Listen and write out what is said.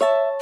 you